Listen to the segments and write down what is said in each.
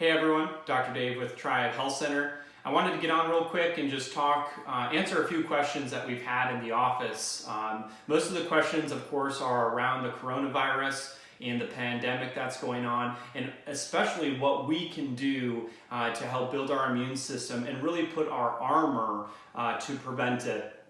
Hey everyone, Dr. Dave with Triad Health Center. I wanted to get on real quick and just talk, uh, answer a few questions that we've had in the office. Um, most of the questions, of course, are around the coronavirus and the pandemic that's going on, and especially what we can do uh, to help build our immune system and really put our armor uh, to prevent it.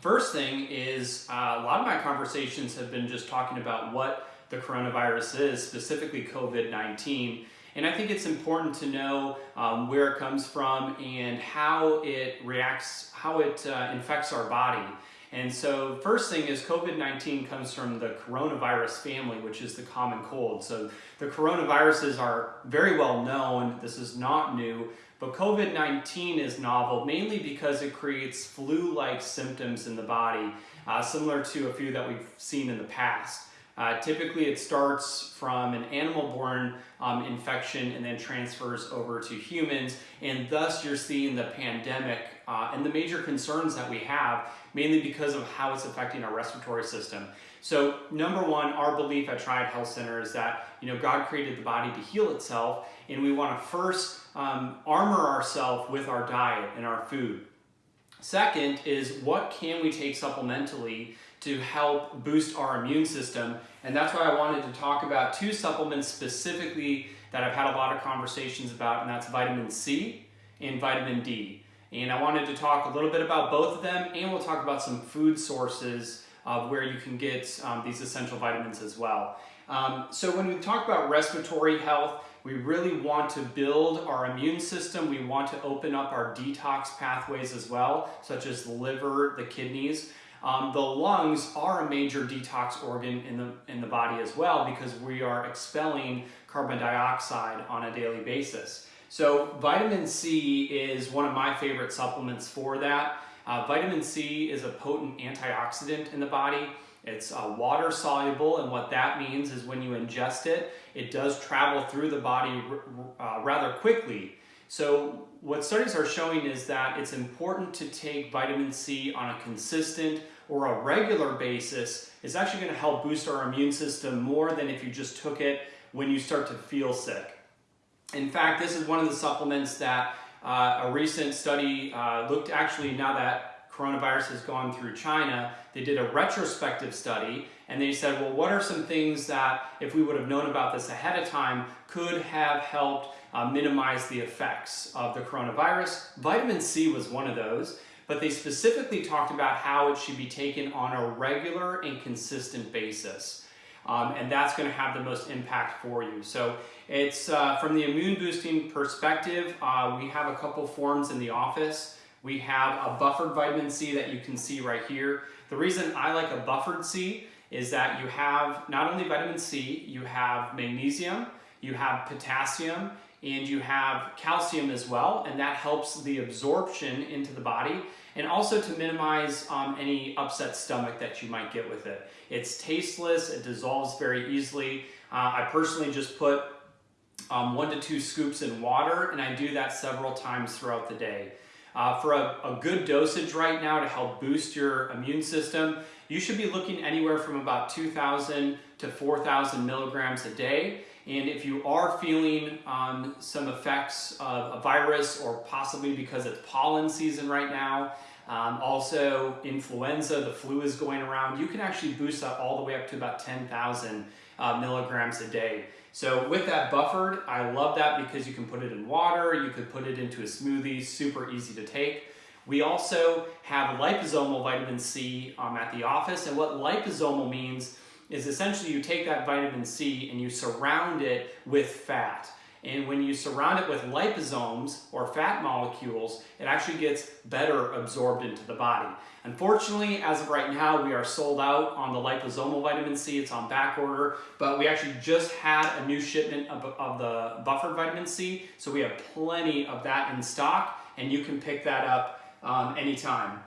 First thing is, uh, a lot of my conversations have been just talking about what the coronavirus is, specifically COVID-19. And I think it's important to know um, where it comes from and how it reacts, how it uh, infects our body. And so first thing is COVID-19 comes from the coronavirus family, which is the common cold. So the coronaviruses are very well known. This is not new, but COVID-19 is novel mainly because it creates flu-like symptoms in the body, uh, similar to a few that we've seen in the past. Uh, typically it starts from an animal-borne um, infection and then transfers over to humans and thus you're seeing the pandemic uh, and the major concerns that we have mainly because of how it's affecting our respiratory system. So number one, our belief at Triad Health Center is that you know God created the body to heal itself and we want to first um, armor ourselves with our diet and our food. Second is what can we take supplementally to help boost our immune system. And that's why I wanted to talk about two supplements specifically that I've had a lot of conversations about, and that's vitamin C and vitamin D. And I wanted to talk a little bit about both of them, and we'll talk about some food sources of where you can get um, these essential vitamins as well. Um, so when we talk about respiratory health, we really want to build our immune system. We want to open up our detox pathways as well, such as the liver, the kidneys. Um, the lungs are a major detox organ in the, in the body as well because we are expelling carbon dioxide on a daily basis. So vitamin C is one of my favorite supplements for that. Uh, vitamin C is a potent antioxidant in the body. It's uh, water soluble and what that means is when you ingest it, it does travel through the body uh, rather quickly. So what studies are showing is that it's important to take vitamin C on a consistent or a regular basis is actually going to help boost our immune system more than if you just took it when you start to feel sick. In fact, this is one of the supplements that uh, a recent study uh, looked actually now that coronavirus has gone through China, they did a retrospective study and they said, well, what are some things that if we would have known about this ahead of time could have helped uh, minimize the effects of the coronavirus? Vitamin C was one of those, but they specifically talked about how it should be taken on a regular and consistent basis. Um, and that's going to have the most impact for you. So it's uh, from the immune boosting perspective, uh, we have a couple forms in the office. We have a buffered vitamin C that you can see right here. The reason I like a buffered C is that you have not only vitamin C, you have magnesium, you have potassium, and you have calcium as well, and that helps the absorption into the body and also to minimize um, any upset stomach that you might get with it. It's tasteless, it dissolves very easily. Uh, I personally just put um, one to two scoops in water and I do that several times throughout the day. Uh, for a, a, good dosage right now to help boost your immune system, you should be looking anywhere from about 2,000 to 4,000 milligrams a day. And if you are feeling um, some effects of a virus or possibly because it's pollen season right now, um, also influenza, the flu is going around, you can actually boost that all the way up to about 10,000 uh, milligrams a day. So with that buffered, I love that because you can put it in water, you could put it into a smoothie, super easy to take. We also have liposomal vitamin C um, at the office, and what liposomal means is essentially you take that vitamin C and you surround it with fat. And when you surround it with liposomes or fat molecules, it actually gets better absorbed into the body. Unfortunately, as of right now, we are sold out on the liposomal vitamin C. It's on back order, but we actually just had a new shipment of, of the buffered vitamin C. So we have plenty of that in stock and you can pick that up um, anytime.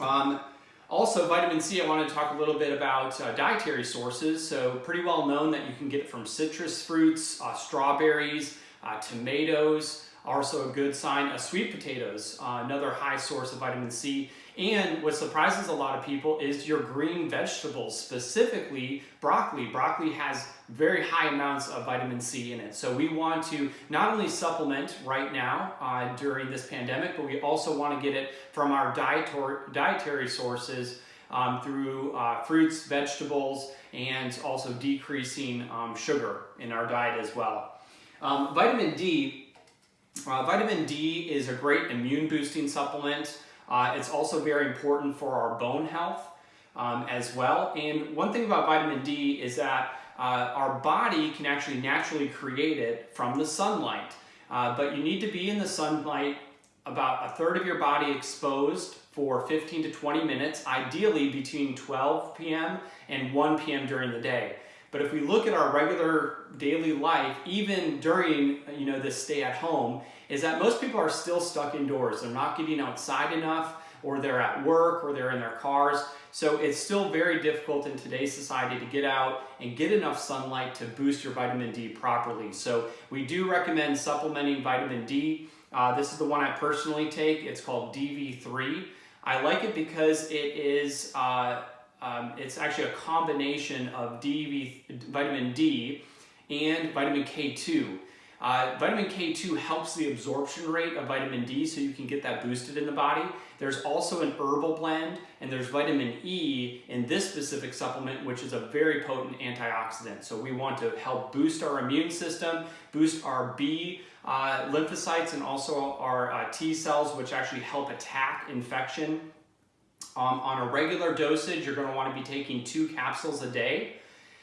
Um, also, vitamin C, I want to talk a little bit about uh, dietary sources. So pretty well known that you can get it from citrus fruits, uh, strawberries, uh, tomatoes, also a good sign, of sweet potatoes, uh, another high source of vitamin C. And what surprises a lot of people is your green vegetables, specifically broccoli. Broccoli has very high amounts of vitamin C in it. So we want to not only supplement right now uh, during this pandemic, but we also want to get it from our dietary sources um, through uh, fruits, vegetables, and also decreasing um, sugar in our diet as well. Um, vitamin D, uh, vitamin D is a great immune boosting supplement. Uh, it's also very important for our bone health um, as well. And one thing about vitamin D is that uh, our body can actually naturally create it from the sunlight. Uh, but you need to be in the sunlight about a third of your body exposed for 15 to 20 minutes, ideally between 12 p.m. and 1 p.m. during the day. But if we look at our regular daily life, even during you know this stay at home, is that most people are still stuck indoors. They're not getting outside enough, or they're at work, or they're in their cars. So it's still very difficult in today's society to get out and get enough sunlight to boost your vitamin D properly. So we do recommend supplementing vitamin D. Uh, this is the one I personally take. It's called DV3. I like it because it is uh, um, it's actually a combination of DV, vitamin D and vitamin K2. Uh, vitamin K2 helps the absorption rate of vitamin D so you can get that boosted in the body. There's also an herbal blend and there's vitamin E in this specific supplement which is a very potent antioxidant. So we want to help boost our immune system, boost our B uh, lymphocytes and also our uh, T cells which actually help attack infection. Um, on a regular dosage you're going to want to be taking two capsules a day.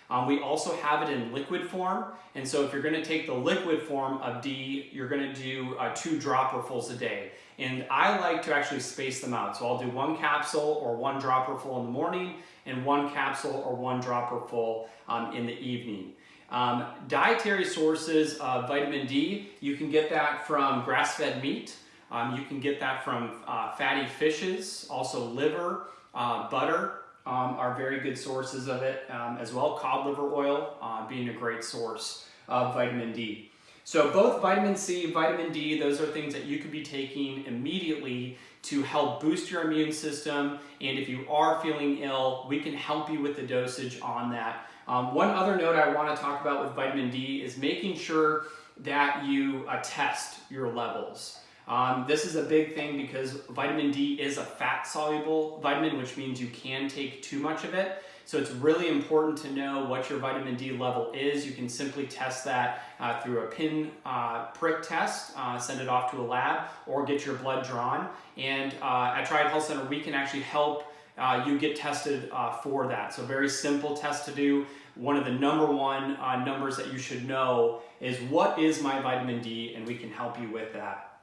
Um, we also have it in liquid form, and so if you're going to take the liquid form of D, you're going to do uh, two dropperfuls a day. And I like to actually space them out. So I'll do one capsule or one dropperful in the morning and one capsule or one dropperful um, in the evening. Um, dietary sources of vitamin D, you can get that from grass-fed meat. Um, you can get that from uh, fatty fishes, also liver, uh, butter, um, are very good sources of it um, as well. Cod liver oil uh, being a great source of vitamin D. So both vitamin C, and vitamin D, those are things that you could be taking immediately to help boost your immune system. And if you are feeling ill, we can help you with the dosage on that. Um, one other note I want to talk about with vitamin D is making sure that you uh, test your levels. Um, this is a big thing because vitamin D is a fat soluble vitamin, which means you can take too much of it. So it's really important to know what your vitamin D level is. You can simply test that uh, through a pin uh, prick test, uh, send it off to a lab, or get your blood drawn. And uh, at Triad Health Center, we can actually help uh, you get tested uh, for that. So very simple test to do. One of the number one numbers that you should know is what is my vitamin D, and we can help you with that.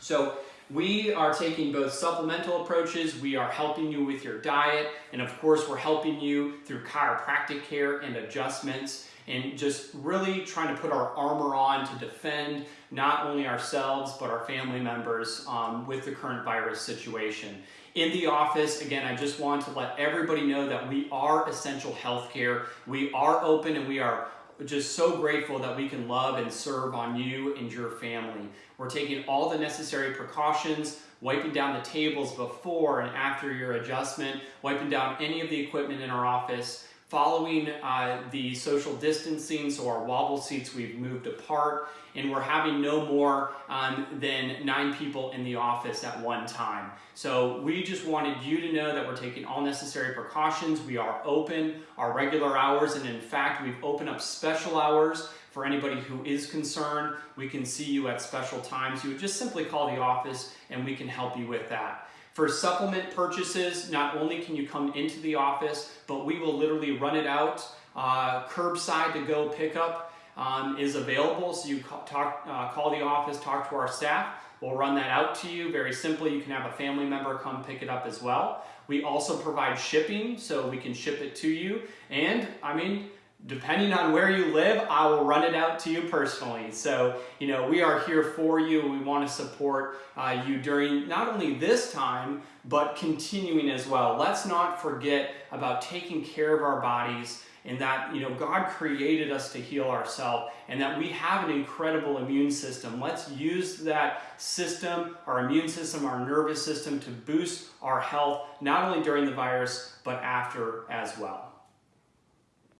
So we are taking both supplemental approaches, we are helping you with your diet, and of course we're helping you through chiropractic care and adjustments and just really trying to put our armor on to defend not only ourselves but our family members um, with the current virus situation. In the office, again, I just want to let everybody know that we are essential healthcare. We are open and we are just so grateful that we can love and serve on you and your family. We're taking all the necessary precautions, wiping down the tables before and after your adjustment, wiping down any of the equipment in our office, following uh, the social distancing, so our wobble seats we've moved apart, and we're having no more um, than nine people in the office at one time. So we just wanted you to know that we're taking all necessary precautions. We are open our regular hours, and in fact, we've opened up special hours for anybody who is concerned. We can see you at special times. You would just simply call the office and we can help you with that. For supplement purchases, not only can you come into the office, but we will literally run it out. Uh, curbside to go pickup um, is available. So you call, talk, uh, call the office, talk to our staff. We'll run that out to you very simply. You can have a family member come pick it up as well. We also provide shipping, so we can ship it to you. And I mean, depending on where you live, I will run it out to you personally. So, you know, we are here for you. We want to support uh, you during not only this time, but continuing as well. Let's not forget about taking care of our bodies and that you know God created us to heal ourselves and that we have an incredible immune system. Let's use that system, our immune system, our nervous system to boost our health not only during the virus but after as well.